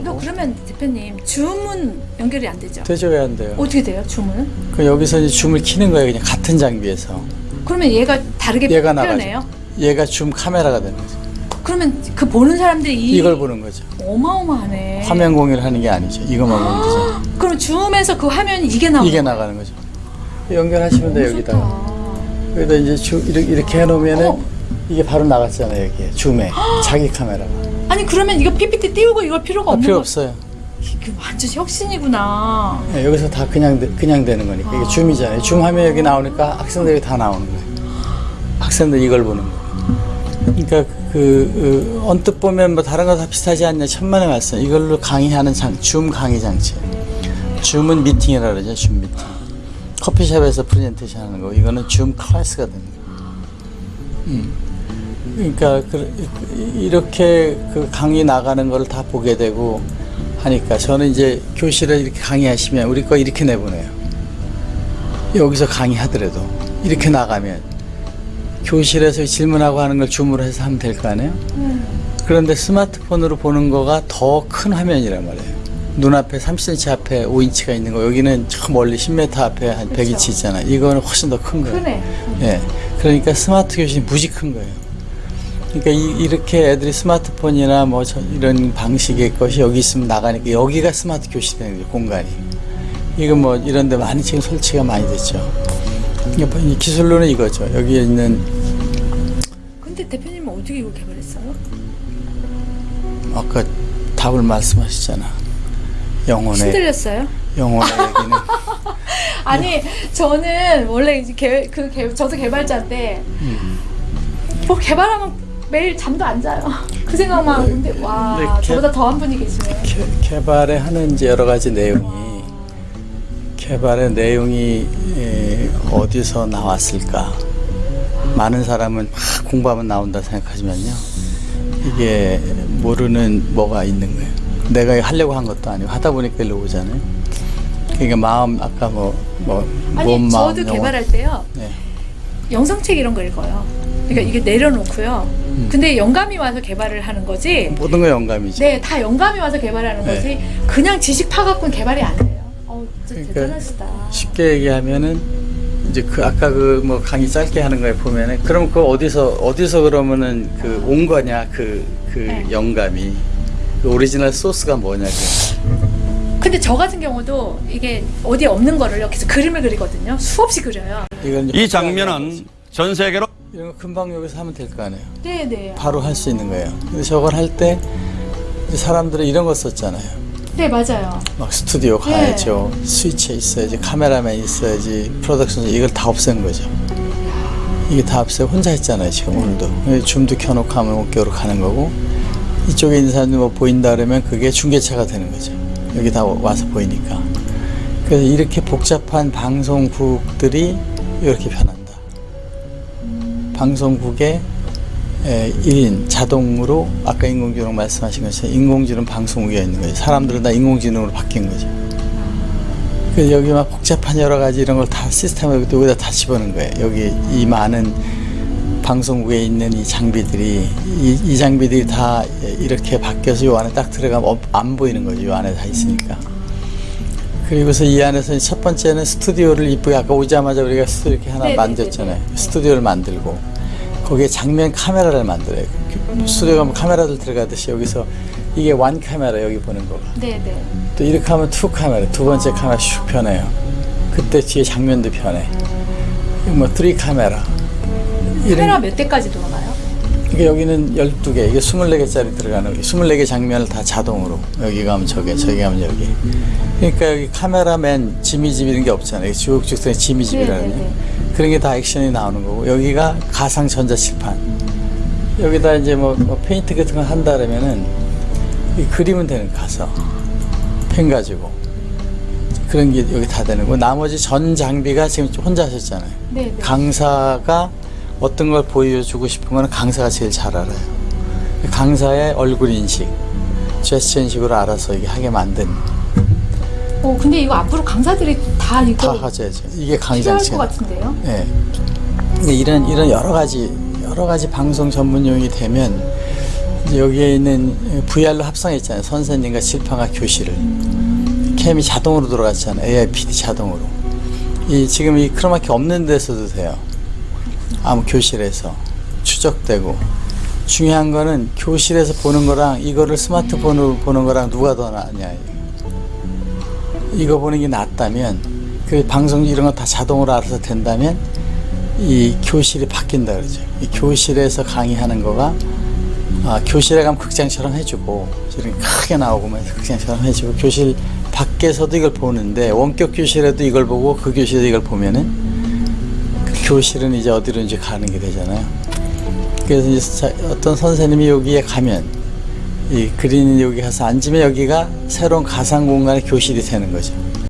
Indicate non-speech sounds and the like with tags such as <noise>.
이거 그러면 대표님 줌은 연결이 안 되죠? 되죠 왜 안 돼요? 어떻게 돼요 줌은? 그 여기서 이제 줌을 키는 거예요 그냥 같은 장비에서 그러면 얘가 다르게 얘가 표현해요? 얘가 줌 카메라가 되는 거죠. 그러면 그 보는 사람들이 이 이걸 보는 거죠. 어마어마하네. 화면 공유를 하는 게 아니죠. 이것만 보는 거죠. 그럼 줌에서 그 화면이 이게 나오는 이게 나가는 거죠. 연결하시면 돼요 여기다가. 좋다. 여기다 이제 주, 이렇게, 이렇게 해놓으면은 어. 이게 바로 나갔잖아요 여기에 줌에 자기 카메라가. 아니 그러면 이거 PPT 띄우고 이걸 필요가 아, 없는 필요 거 없어요. 이게 완전 혁신이구나. 네, 여기서 다 그냥 되- 그냥 되는 거니까 이게 줌이잖아요. 줌 화면 여기 나오니까 학생들이 다 나오는 거예요. 학생들 이걸 보는 거예요. 그러니까 그, 그 언뜻 보면 뭐 다른 거 다 비슷하지 않냐 천만의 말씀. 이걸로 강의하는 장, 줌 강의 장치. 줌은 미팅이라 그러죠. 줌 미팅. 커피숍에서 프레젠테이션 하는 거. 이거는 줌 클래스가 거예요. 음. 그러니까 그, 이렇게 그 강의 나가는 거를 다 보게 되고 하니까 저는 이제 교실에 이렇게 강의하시면 우리 거 이렇게 내보내요. 여기서 강의하더라도 이렇게 나가면 교실에서 질문하고 하는 걸 줌으로 해서 하면 될 거 아니에요? 그런데 스마트폰으로 보는 거가 더 큰 화면이란 말이에요. 눈앞에 30cm 앞에 5인치가 있는 거 여기는 저 멀리 10m 앞에 한 100인치 있잖아요. 이거는 훨씬 더 큰 거예요. 크네. 예. 그러니까 스마트 교실이 무지 큰 거예요. 그러니까 이, 렇게 애들이 스마트폰이나 뭐 저- 이런 방식의 것이 여기 있으면 나가니까 여기가 스마트 교실이 되는 거예요, 공간이. 이거 뭐 이런 데 많이 지금 설치가 많이 됐죠. 그러니까 이 기술로는 이거죠. 여기에 있는 근데 대표님은 어떻게 이거 개발했어요? 아까 답을 말씀하셨잖아. 영혼의 흔들렸어요? 영혼의 얘기는 <laughs> 아니 저는 원래 이제 개, 그 개, 저도 개발자인데 음. 뭐 개발하면 매일 잠도 안 자요. <laughs> 그 생각만 하고 근데 와 네, 개- 저보다 더한 분이 계시네. 개, 개발에 하는 이제 여러 가지 내용이 개발의 내용이 에, 어디서 나왔을까? 많은 사람은 막 공부하면 나온다 생각하지만요. 이게 모르는 뭐가 있는 거예요. 내가 하려고 한 것도 아니고 하다 보니까 일로 오잖아요. 그러니까 마음 아까 뭐뭐 아니 몸, 마음, 저도 영혼. 개발할 때요 네. 영상책 이런 거 읽어요. 그러니까 이게 내려놓고요. 음. 근데 영감이 와서 개발을 하는 거지. 모든 거 영감이죠. 네, 다 영감이 와서 개발하는 네. 거지. 그냥 지식 파갖고는 개발이 안 돼요. 어, 진짜 그러니까 대단하시다. 쉽게 얘기하면은 이제 그 아까 그 뭐 강의 짧게 하는 거에 보면은 그럼 그 어디서 어디서 그러면은 그 온 거냐 그그 네. 영감이 그 오리지널 소스가 뭐냐고 근데 저 같은 경우도 이게 어디에 없는 거를 여기서 그림을 그리거든요. 수없이 그려요. 이 장면은 전 세계로 이런 거 금방 여기서 하면 될 거 아니에요. 네, 네. 바로 할 수 있는 거예요. 근데 저걸 할 때 사람들은 이런 거 썼잖아요. 네, 맞아요. 막 스튜디오 네. 가야죠. 스위치 있어야지, 카메라맨 있어야지, 프로덕션 이걸 다 없앤 거죠. 이게 다 없애고 혼자 했잖아요, 지금 오늘도. 줌도 켜놓고 하면 어깨로 가는 거고, 이쪽에 있는 사람이 뭐 보인다 그러면 그게 중계차가 되는 거죠. 여기 다 와서 보이니까. 그래서 이렇게 복잡한 방송국들이 이렇게 변한다. 방송국에 에, 1인 자동으로 아까 인공지능 말씀하신 것처럼 인공지능 방송국이 있는 거죠. 사람들은 다 인공지능으로 바뀐 거죠. 그래서 여기 막 복잡한 여러 가지 이런 걸 다 시스템을 여기다 다 집어넣은 거예요. 여기 이 많은 방송국에 있는 이 장비들이 이, 이 장비들이 다 이렇게 바뀌어서 요 안에 딱 들어가면 어- 안 보이는 거죠. 요 안에 다 있으니까. 그리고서 이 안에서 첫 번째는 스튜디오를 이쁘게 아까 오자마자 우리가 스튜디오 이렇게 하나 네네네네. 만들었잖아요. 스튜디오를 만들고 거기에 장면 카메라를 만들어요. 그 스튜디오 가면 카메라들 들어가듯이 여기서 이게 one 카메라 여기 보는 거가. 네, 네. 또 이렇게 하면 two 카메라 두 번째 카메라 슉 변해요. 그때 뒤에 장면도 변해. 뭐 three 카메라. 카메라 몇 대까지 돌아가요? 이게 여기는 12개, 이게 24개짜리 들어가는 거 24개 장면을 다 자동으로. 여기 가면 저기, 저기 가면 여기. 그러니까 여기 카메라맨, 지미집 이런 게 없잖아요. 된 지미집이라는 네, 네, 게. 그런 게 다 액션이 나오는 거고. 여기가 가상 전자칠판. 여기다 이제 뭐, 뭐 페인트 같은 거 한다 그러면은 이 그리면 되는 가서. 펜 가지고. 그런 게 여기 다 되는 거고. 나머지 전 장비가 지금 혼자 하셨잖아요. 네, 네. 강사가 어떤 걸 보여주고 싶은 거는 강사가 제일 잘 알아요. 강사의 얼굴 인식, 제스처 인식으로 알아서 이게 하게 만든 어, 근데 이거 앞으로 강사들이 다 이거 다 하셔야죠. 이게 강의 필요할 것. 같은데요? 예. 근데 이런 이런 여러 가지 여러 가지 방송 전문용이 되면 여기에 있는 VR로 합성했잖아요. 선생님과 칠판과 교실을. 캠이 자동으로 들어갔잖아요. AIPD 자동으로. 이 지금 이 크로마키 없는 데서도 돼요. 아무 교실에서 추적되고 중요한 거는 교실에서 보는 거랑 이거를 스마트폰으로 보는 거랑 누가 더 낫냐. 이거 보는 게 낫다면 그 방송 이런 거 다 자동으로 알아서 된다면 이 교실이 바뀐다 그러죠. 이 교실에서 강의하는 거가 아, 교실에 가면 극장처럼 해주고 이렇게 크게 나오고만 극장처럼 해주고 교실 밖에서도 이걸 보는데 원격 교실에도 이걸 보고 그 교실에도 이걸 보면은 그 교실은 이제 어디로 이제 가는 게 되잖아요. 그래서 이제 자- 어떤 선생님이 여기에 가면 이 그린 여기 가서 앉으면 여기가 새로운 가상 공간의 교실이 되는 거죠.